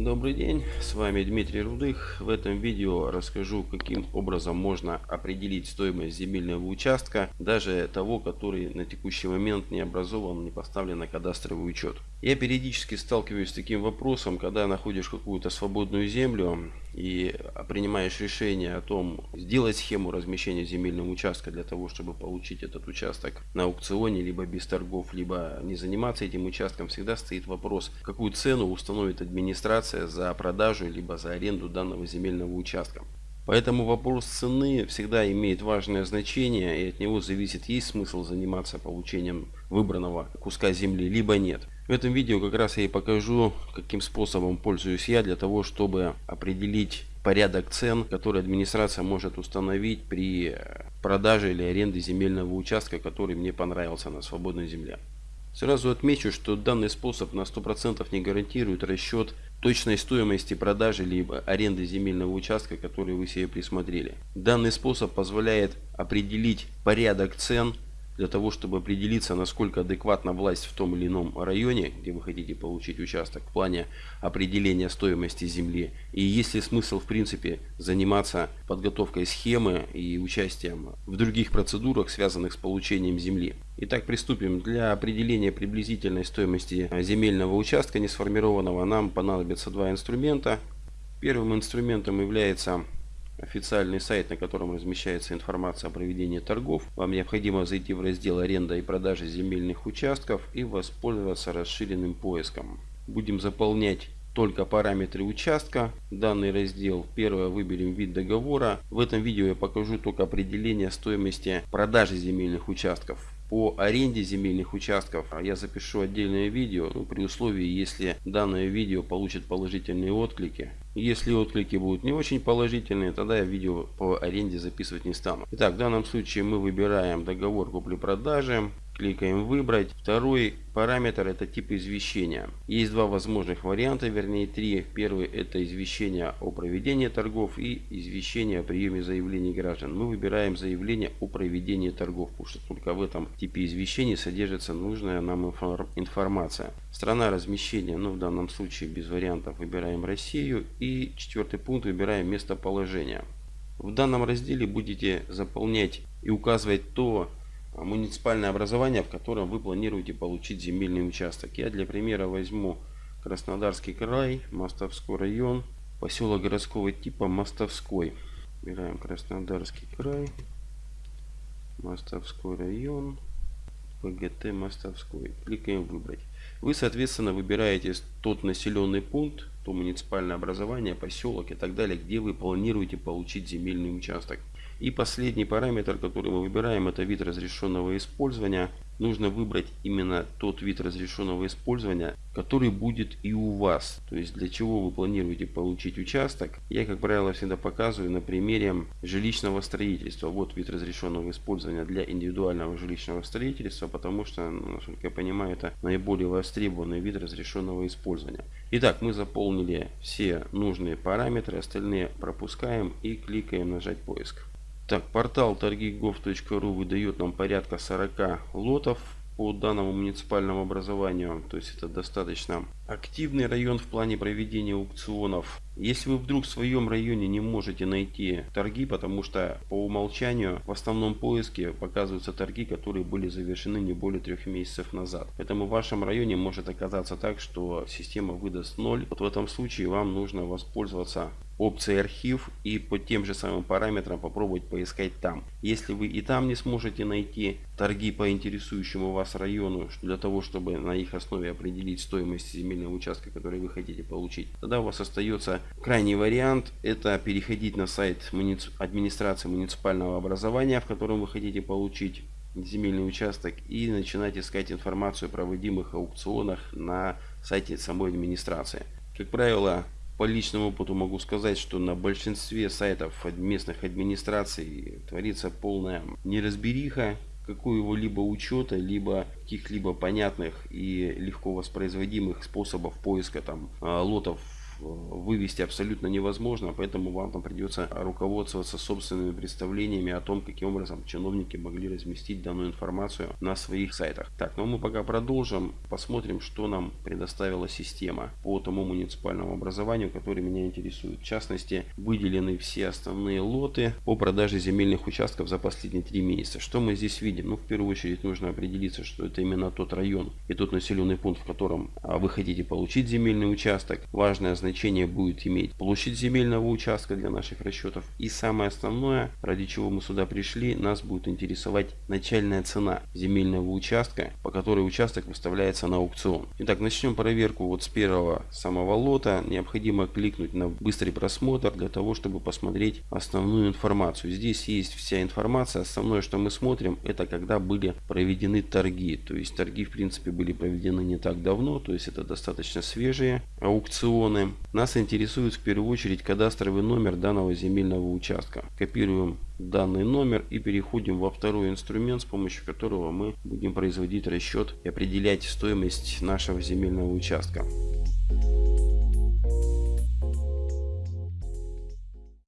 Добрый день, с вами Дмитрий Рудых. В этом видео расскажу, каким образом можно определить стоимость земельного участка, даже того, который на текущий момент не образован, не поставлен на кадастровый учет. Я периодически сталкиваюсь с таким вопросом, когда находишь какую-то свободную землю и принимаешь решение о том, сделать схему размещения земельного участка для того, чтобы получить этот участок на аукционе, либо без торгов, либо не заниматься этим участком, всегда стоит вопрос, какую цену установит администрация за продажу, либо за аренду данного земельного участка. Поэтому вопрос цены всегда имеет важное значение и от него зависит, есть смысл заниматься получением выбранного куска земли, либо нет. В этом видео как раз я и покажу, каким способом пользуюсь я для того, чтобы определить порядок цен, который администрация может установить при продаже или аренде земельного участка, который мне понравился на свободной земле. Сразу отмечу, что данный способ на 100% не гарантирует расчет точной стоимости продажи либо аренды земельного участка, который вы себе присмотрели. Данный способ позволяет определить порядок цен для того, чтобы определиться, насколько адекватна власть в том или ином районе, где вы хотите получить участок, в плане определения стоимости земли. И есть ли смысл, в принципе, заниматься подготовкой схемы и участием в других процедурах, связанных с получением земли. Итак, приступим. Для определения приблизительной стоимости земельного участка несформированного нам понадобится два инструмента. Первым инструментом является официальный сайт, на котором размещается информация о проведении торгов. Вам необходимо зайти в раздел аренда и продажи земельных участков и воспользоваться расширенным поиском. Будем заполнять только параметры участка. Данный раздел. Первое выберем вид договора. В этом видео я покажу только определение стоимости продажи земельных участков. По аренде земельных участков я запишу отдельное видео, ну, при условии, если данное видео получит положительные отклики. Если отклики будут не очень положительные, тогда я видео по аренде записывать не стану. Итак, в данном случае мы выбираем договор купли-продажи. Кликаем «Выбрать». Второй параметр – это тип извещения. Есть два возможных варианта, вернее три. Первый – это извещение о проведении торгов и извещение о приеме заявлений граждан. Мы выбираем заявление о проведении торгов, потому что только в этом типе извещений содержится нужная нам информация. Страна размещения, ну в данном случае без вариантов выбираем Россию. И четвертый пункт выбираем местоположение. В данном разделе будете заполнять и указывать то, муниципальное образование, в котором вы планируете получить земельный участок. Я для примера возьму Краснодарский край, Мостовской район, поселок городского типа Мостовской. Выбираем Краснодарский край, Мостовской район, ПГТ Мостовской. Кликаем «Выбрать». Вы, соответственно, выбираете тот населенный пункт, то муниципальное образование, поселок и так далее, где вы планируете получить земельный участок. И последний параметр, который мы выбираем, это вид разрешенного использования. Нужно выбрать именно тот вид разрешенного использования, который будет и у вас. То есть для чего вы планируете получить участок. Я, как правило, всегда показываю на примере жилищного строительства. Вот вид разрешенного использования для индивидуального жилищного строительства, потому что, ну, насколько я понимаю, это наиболее востребованный вид разрешенного использования. Итак, мы заполнили все нужные параметры, остальные пропускаем и кликаем нажать поиск. Так, портал торгигов.ру выдает нам порядка 40 лотов по данному муниципальному образованию. То есть это достаточно активный район в плане проведения аукционов. Если вы вдруг в своем районе не можете найти торги, потому что по умолчанию в основном поиске показываются торги, которые были завершены не более трех месяцев назад. Поэтому в вашем районе может оказаться так, что система выдаст 0. Вот в этом случае вам нужно воспользоваться опцией архив и по тем же самым параметрам попробовать поискать там. Если вы и там не сможете найти торги по интересующему вас району для того, чтобы на их основе определить стоимость земельного участка, который вы хотите получить, тогда у вас остается крайний вариант. Это переходить на сайт администрации муниципального образования, в котором вы хотите получить земельный участок и начинать искать информацию о проводимых аукционах на сайте самой администрации. Как правило, по личному опыту могу сказать, что на большинстве сайтов местных администраций творится полная неразбериха какого-либо учета, либо каких-либо понятных и легко воспроизводимых способов поиска там а, лотов вывести абсолютно невозможно, поэтому вам там придется руководствоваться собственными представлениями о том, каким образом чиновники могли разместить данную информацию на своих сайтах. Так, ну мы пока продолжим, посмотрим, что нам предоставила система по тому муниципальному образованию, который меня интересует. В частности, выделены все основные лоты по продаже земельных участков за последние три месяца. Что мы здесь видим? Ну, в первую очередь нужно определиться, что это именно тот район и тот населенный пункт, в котором а, вы хотите получить земельный участок. Важное значение будет иметь площадь земельного участка для наших расчетов. И самое основное, ради чего мы сюда пришли, нас будет интересовать начальная цена земельного участка, по которой участок выставляется на аукцион. Итак, начнем проверку вот с первого самого лота. Необходимо кликнуть на быстрый просмотр для того, чтобы посмотреть основную информацию. Здесь есть вся информация. Основное, что мы смотрим, это когда были проведены торги. То есть торги, в принципе, были проведены не так давно, то есть это достаточно свежие аукционы. Нас интересует в первую очередь кадастровый номер данного земельного участка. Копируем данный номер и переходим во второй инструмент, с помощью которого мы будем производить расчет и определять стоимость нашего земельного участка.